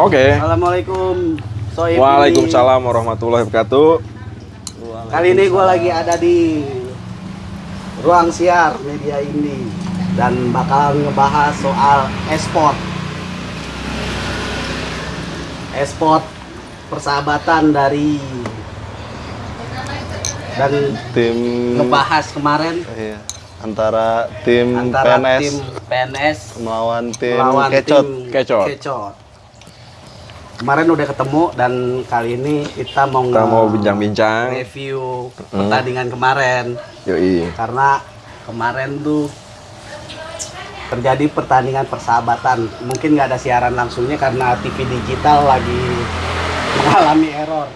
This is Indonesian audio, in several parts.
Oke. Assalamualaikum. Soib Waalaikumsalam warahmatullahi wabarakatuh. Kali ini gue lagi ada di ruang siar media ini dan bakal ngebahas soal e-sport. E-sport persahabatan dari dan tim ngebahas kemarin iya, antara tim antara PNS tim PNS melawan tim melawan Kecot. tim Kecot. Kecot. Kemarin udah ketemu dan kali ini kita mau Kita mau bincang-bincang. review pertandingan kemarin Yoi. karena kemarin tuh terjadi pertandingan persahabatan mungkin nggak ada siaran langsungnya karena TV digital lagi mengalami error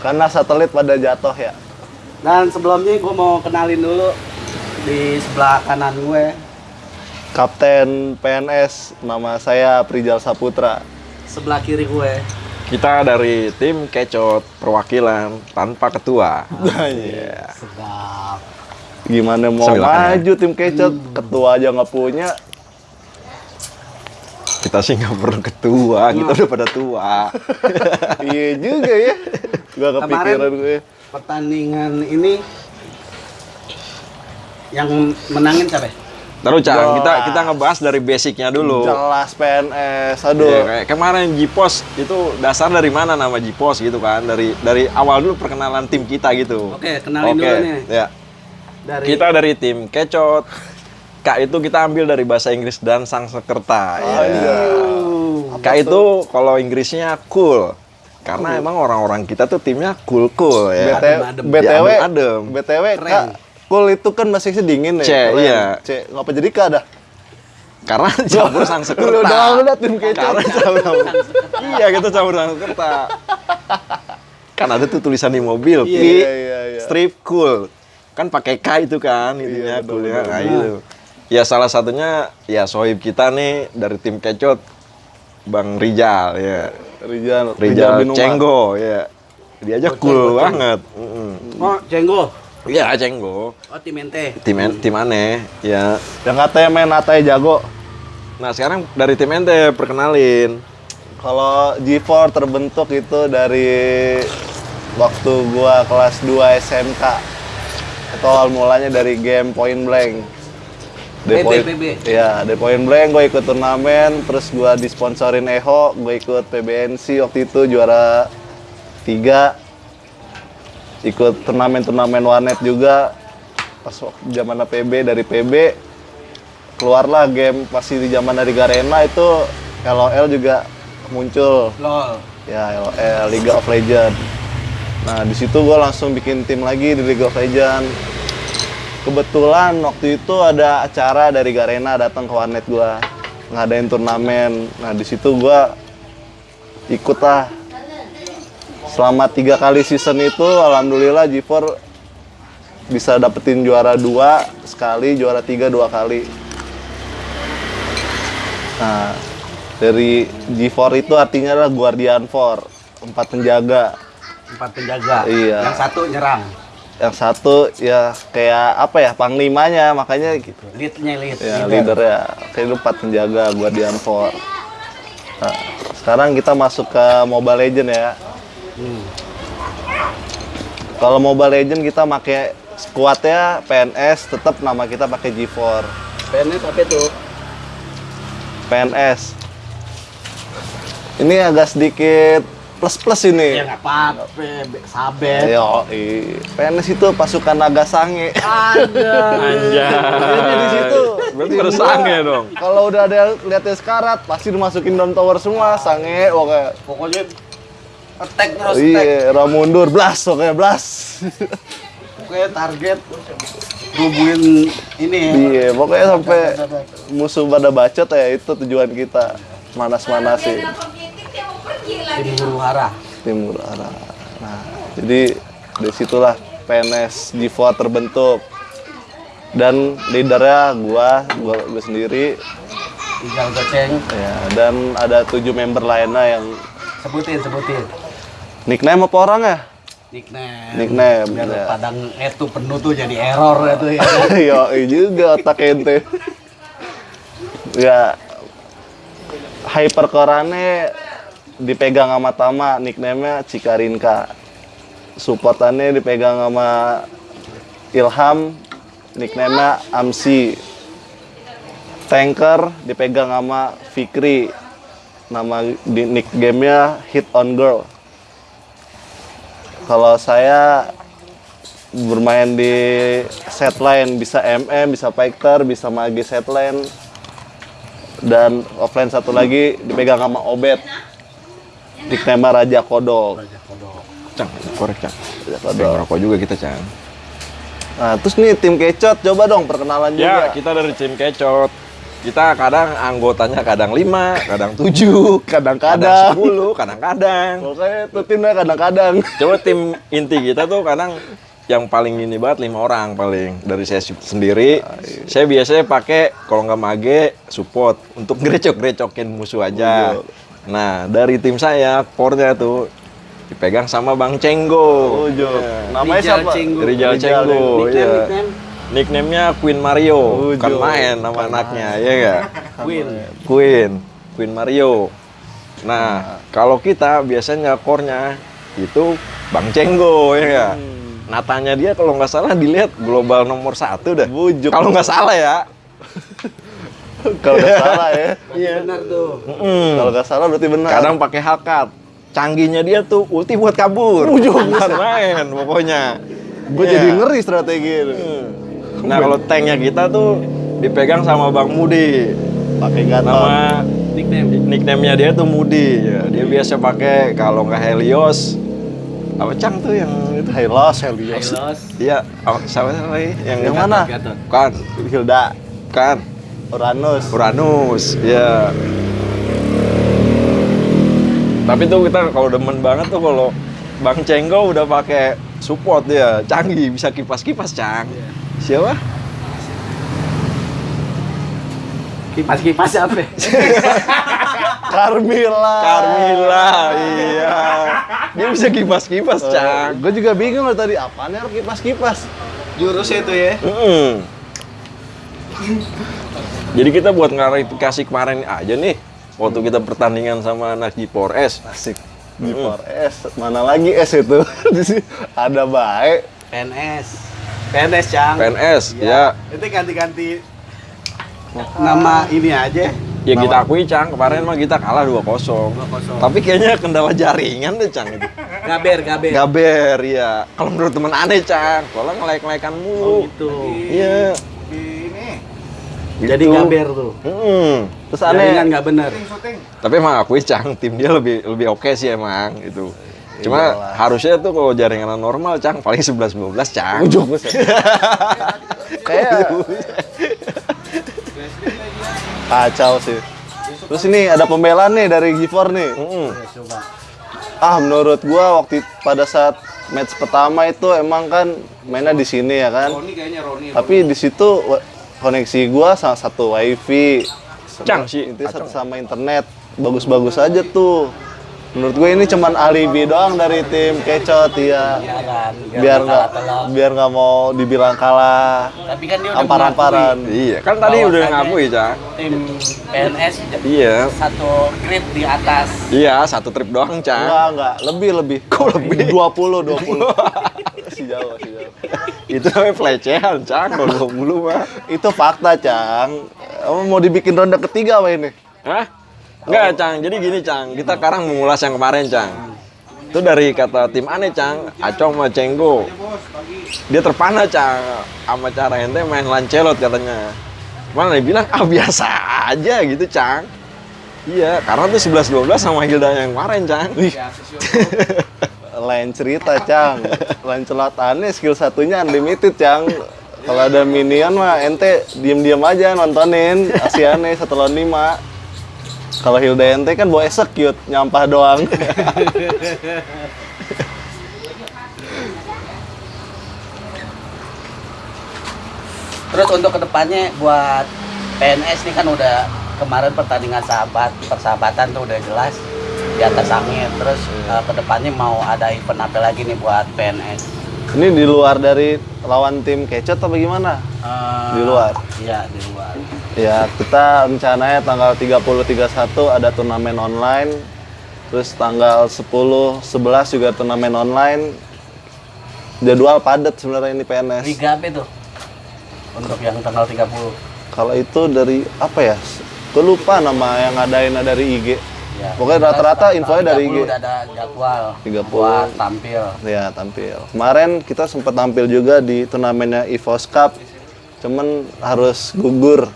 Karena satelit pada jatuh ya. dan sebelumnya gue mau kenalin dulu di sebelah kanan gue Kapten PNS nama saya Prijal Saputra. Sebelah kiri gue Kita dari tim Kecot perwakilan tanpa ketua. Iya. sedap Gimana mau Sambil makan ya. maju tim Kecot, ketua aja nggak punya. Kita sih nggak perlu ketua, kita udah pada tua. iya juga ya. Gak kepikiran Kemarin- gue. pertandingan ini yang menangin siapa ya? Taruh Cang, Jelas. kita kita ngebahas dari basicnya dulu. Jelas PNS, aduh. Iya, kayak kemarin Jipos itu dasar dari mana nama Jipos gitu kan? Dari dari awal dulu perkenalan tim kita gitu. Oke, kenalin Oke, dulu nih. Ya. Dari Kita dari tim Kecot. K itu kita ambil dari bahasa Inggris dan sang sekerta. Oh, ya. iya. K itu kalau Inggrisnya cool. Karena emang orang-orang kita tuh timnya ya. Adem-adem. BTW, Ya, adem-adem. BTW, Keren. Kak, cool itu kan masih dingin ya. C, Keren. iya. C, ngapa jadi Kak dah? Karena campur sang sekerta. Lu udah tim kecot. Karena campur Iya, kita campur sang sekerta. Kan ada tuh tulisan di mobil, Iya, iya, iya, iya. strip cool. Kan pakai K itu kan, itunya Iya, benar, coolnya. Nah, itu. Ya salah satunya ya sohib kita nih dari tim Kecot Bang Rijal ya. Rijal, Rijal bin Umar. Cenggo ya. Dia aja Boceng, cool boceng. banget. Mm-mm. Oh, Jenggo. Iya, Cenggo. Oh, tim ente. Tim tim aneh ya. Yang katanya main Atai jago. Nah, sekarang dari tim ente perkenalin. Kalau G4 terbentuk itu dari waktu gua kelas 2 SMK. Itu awal mulanya dari game Point Blank. Dari PB, Point-. Iya, dari Point Blank gue ikut turnamen, terus gua disponsorin Eho, gue ikut PBNC waktu itu juara 3. Ikut turnamen-turnamen warnet juga. Pas waktu zaman PB dari PB keluarlah game pasti di zaman dari Garena itu LOL juga muncul. LOL. ya LOL League of Legends. Nah di situ gue langsung bikin tim lagi di League of Legends. Kebetulan waktu itu ada acara dari Garena datang ke warnet gue ngadain turnamen. Nah di situ gue ikut lah selama tiga kali season itu alhamdulillah G4 bisa dapetin juara dua sekali juara tiga dua kali Nah, dari G4 itu artinya adalah Guardian 4, empat penjaga. Empat penjaga. Iya. Yang satu nyerang. Yang satu ya kayak apa ya, panglimanya, makanya gitu. Leadnya lead. Ya, leader ya. Kayak empat penjaga Guardian 4. Nah, sekarang kita masuk ke Mobile Legend ya. Hmm. Kalau Mobile Legend kita pakai squadnya PNS, tetap nama kita pakai G4. PNS apa itu? PNS. Ini agak sedikit plus-plus ini. Ya nggak apa-apa, sabet. Ayo, PNS itu pasukan naga sange. Ada. Anjay. Jadi di situ. Berarti gua, sange dong. Kalau udah ada lihatnya sekarat, pasti dimasukin dalam tower semua, sange, pokoknya. Pokoknya attack terus attack. Iya, ra mundur, blast, pokoknya blast. Pokoknya target rubuhin ini ya. iya, pokoknya sampai musuh pada bacot ya itu tujuan kita. Manas-manasin Tim huru hara. timur arah. Nah, jadi dari situlah PNS G4 terbentuk. Dan leadernya gua, gua, gua sendiri Tinggal goceng. ya dan ada tujuh member lainnya yang Sebutin, sebutin. Nickname apa orang ya? Nickname. Nickname, Biar ya. padang itu penuh tuh jadi error itu ya. Yo, juga otak ente. ya hypercore-ane dipegang sama Tama, nickname-nya Cikarinka. Supportannya dipegang sama Ilham, nickname-nya Amsi. Tanker dipegang sama Fikri. Nama di nick gamenya Hit on Girl. Kalau saya bermain di set line bisa MM, bisa fighter, bisa mage set line. Dan offline satu lagi dipegang sama Obet. Nickname Raja Kodok. Cang, korek Cang. Raja Kodok. ngerokok juga kita Cang. Nah, terus nih tim Kecot, coba dong perkenalan Ya, juga. kita dari tim Kecot. Kita kadang anggotanya kadang 5, kadang 7, kadang Kadang-kadang. 10, kadang-kadang. Pokoknya itu timnya kadang-kadang. Coba tim inti kita tuh kadang yang paling ini banget lima orang paling dari saya se- sendiri. Saya biasanya pakai kalau nggak mage support untuk grecok-grecokin musuh aja. Nah dari tim saya core-nya tuh dipegang sama Bang Cenggo. Ujo. Ya. Namanya Rijal siapa? Cenggo. Rijal Rijal Cenggo. Nickname, iya. nickname. Nickname-nya Queen Mario, Ujo. bukan main nama anaknya, ya nggak? Queen. Queen, Queen Mario. Nah, kalau kita biasanya core-nya itu Bang Cenggo, ya nggak? Natanya dia kalau nggak salah dilihat global nomor satu dah. Bujuk. Kalau nggak salah ya. Kalau nggak salah ya. Iya. Benar tuh. Mm. Kalau nggak salah berarti benar. Kadang pakai hakat. Canggihnya dia tuh ulti buat kabur. Bukan main pokoknya. gue Iya. jadi ngeri strategi itu. Nah, kalau tanknya kita tuh dipegang sama Bang Mudi. Pakai gatot. Nama Nickname. nickname-nya dia tuh Mudi. Ya, dia biasa pakai kalau nggak Helios apa Cang tuh yang itu? Helios. Hylos. Iya, oh, siapa lagi? Yang, Yang mana? Gatot. Kan, Hilda, kan. Uranus. Uranus, ya. Tapi tuh kita kalau demen banget tuh kalau Bang Cenggo udah pakai support dia, canggih bisa kipas-kipas, Cang. Siapa? Kipas-kipas apa? Carmila. Carmila, iya. Dia bisa kipas-kipas, Cang. Gue juga bingung loh tadi, apaan harus kipas-kipas? Jurusnya itu ya. Mm. Jadi kita buat klarifikasi kemarin aja nih, waktu kita pertandingan sama anak G4S. Asik. Di S, mana lagi S itu? Ada baik. PNS. PNS, Cang. PNS, ya. Itu ganti-ganti nama ini aja. Ya kita akui, Cang, kemarin mah kita kalah 2-0. 2-0. Tapi kayaknya kendala jaringan deh, Cang. itu. Gaber, gaber. Gaber, ya. Kalau menurut temen aneh, Cang. Kalau ngelek-ngelekan Oh mulu. gitu. Iya. Jadi Gitu. gaber tuh. Mm. Terus aneh, Jaringan nggak bener. Tapi emang akui Cang, tim dia lebih lebih oke sih emang itu. Cuma Iyalah. harusnya tuh kalau jaringan normal Cang paling 11 12 Cang. ujung. Kayak kacau sih. Terus ini ada pembelaan nih dari Gifor nih. Mm-mm. Coba. Ah, menurut gua waktu pada saat match pertama itu emang kan mainnya di sini ya kan. Roni kayaknya Roni. Tapi di situ koneksi gua sama satu wifi. Cang sih, itu satu sama internet. Bagus-bagus aja tuh. Menurut gue ini cuman alibi doang dari tim Kecot ya. Iya kan. Biar nggak biar nggak mau dibilang kalah. Tapi kan dia udah Ampar-amparan. Iya, kan tadi udah ngakui Cang. mengakui tim PNS Iya. satu grade di atas. Iya, satu trip doang Cang. Enggak, enggak. Lebih, lebih. Kok lebih? 20, 20. si jauh, si jauh. Itu namanya pelecehan Cang, kalau 20 mah. Itu fakta, Cang. Mau dibikin ronde ketiga apa ini? Hah? Enggak, Cang. Jadi gini, Cang. Kita sekarang mengulas yang kemarin, Cang. Itu dari kata tim aneh, Cang. Acong sama Cenggo. Dia terpana, Cang. Sama cara ente main lancelot katanya. Mana dia bilang, ah biasa aja gitu, Cang. Iya, karena tuh 11-12 sama Hilda yang kemarin, Cang. Lain cerita, Cang. Lain celotannya skill satunya unlimited, Cang. Kalau ada minion mah ente diem-diem aja nontonin Asiane satu lawan lima. Kalau Hilda ente kan bawa execute, nyampah doang. Terus untuk ke depannya buat PNS ini kan udah kemarin pertandingan sahabat persahabatan tuh udah jelas di atas angin. Terus eh, ke depannya mau ada event apa lagi nih buat PNS? Ini di luar dari lawan tim Kecot apa gimana? Eh, Di luar? Iya di luar. Ya, kita rencananya tanggal 30 31 ada turnamen online Terus tanggal 10, 11 juga turnamen online. Jadwal padat sebenarnya ini PNS. Liga apa itu? Untuk yang tanggal 30. Kalau itu dari apa ya? Gue lupa nama yang ngadain dari IG. Ya. Pokoknya rata-rata infonya dari 30 IG. Udah ada jadwal 30. buat tampil. Ya tampil. Kemarin kita sempat tampil juga di turnamennya EVOS Cup. Cuman harus gugur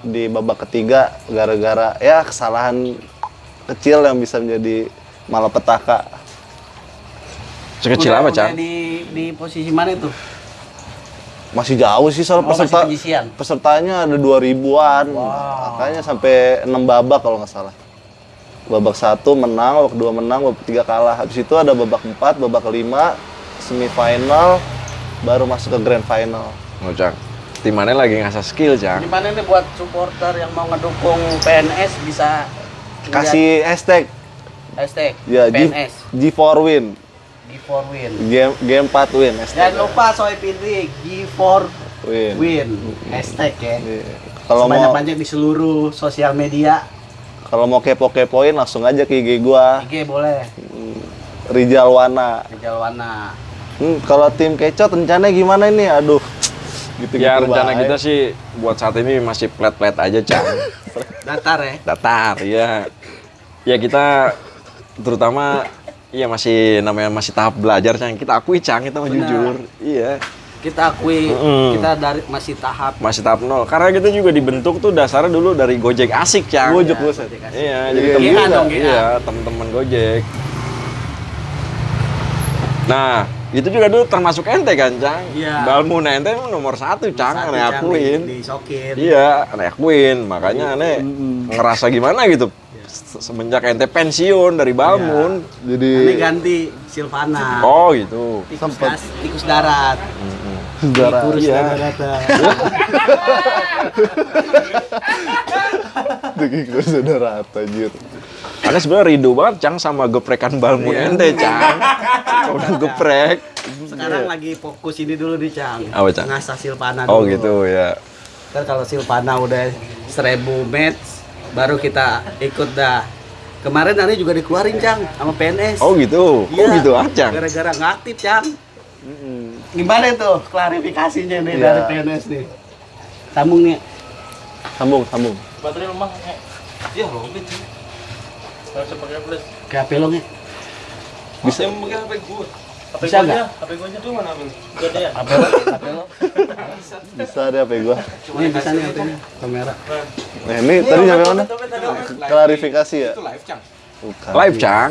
di babak ketiga gara-gara ya kesalahan kecil yang bisa menjadi malapetaka. Sekecil Udah- apa, Cang? Di, di posisi mana itu? Masih jauh sih soal Oh, peserta. Pesertanya ada 2000-an. Makanya sampai 6 babak kalau nggak salah. Babak satu menang, babak dua menang, babak tiga kalah. Habis itu ada babak 4, babak 5, semifinal, baru masuk ke grand final. Oh, Cang. Tim mana lagi ngasah skill, Cang? Gimana nih buat supporter yang mau ngedukung PNS bisa Kasih hashtag hashtag ya G, PNS G4 win. G4 win. Game game 4 win hashtag. Jangan lupa swipe ini G4 Win. win hashtag ya. Iya. Kalau mau Sebanyak-banyak di seluruh sosial media. kalau mau kepo-kepoin langsung aja ke IG gua IG boleh. Rijal Wana. Di Jalwana. Hmm, kalau tim kecot rencananya gimana ini? Aduh. Gitu-gitu Ya rencana baik. kita sih buat saat ini masih plat-plat aja, Cang. Datar ya. Datar, ya. Ya kita terutama Iya masih namanya masih tahap belajar Cang. Kita akui Cang, kita mau Benar. jujur. Iya. Kita akui Mm-mm. kita dari masih tahap Masih tahap nol. Karena kita juga dibentuk tuh dasarnya dulu dari Gojek asik, Cang. Gojek Ya. Gojek asik. Iya, jadi iya, temen iya iya. Iya, teman-teman Gojek. Nah, itu juga dulu termasuk ente kan, Cang? Iya. Balmuna ente emang nomor satu, Cang. Satu Aneh akuin. di- disokin. Iya, aneh akuin. Makanya aneh ngerasa gimana gitu. Se- Semenjak ente pensiun dari Balmun. Jadi Ini ganti Silvana. Oh gitu. Tikus, gas, tikus darat. saudara. Kurus Iya. darat. Degik saudara anjir. Aneh sebenarnya rindu banget, Cang, sama geprekan Balmun Iya. ente, Cang. Udah geprek. Sekarang lagi fokus ini dulu nih, Cang. Apa, Cang? Ngasah Silvana Oh dulu. gitu ya. Kan kalau Silvana udah 1000 match, baru kita ikut dah. Kemarin Ani juga dikeluarin, Cang, sama PNS. Oh gitu. Oh Iya. gitu ah, Cang. Gara-gara nggak aktif, Cang. Gimana itu klarifikasinya nih Iya. dari PNS nih? Sambung nih. Sambung, sambung. Baterai lemah. Iya, robek sih. Harus pakai HP lo nih. Bisa. Yang pakai HP gua. HP Bisa gua nggak? HP gua aja tuh mana, Bang? Gak ada ya? HP lo, HP lo. Bisa deh apa gua. Ini bisa nih HP-nya, kamera. Nah, ini tadi nyampe mana? Klarifikasi ya? live, Cang. Bukan. Live, Cang.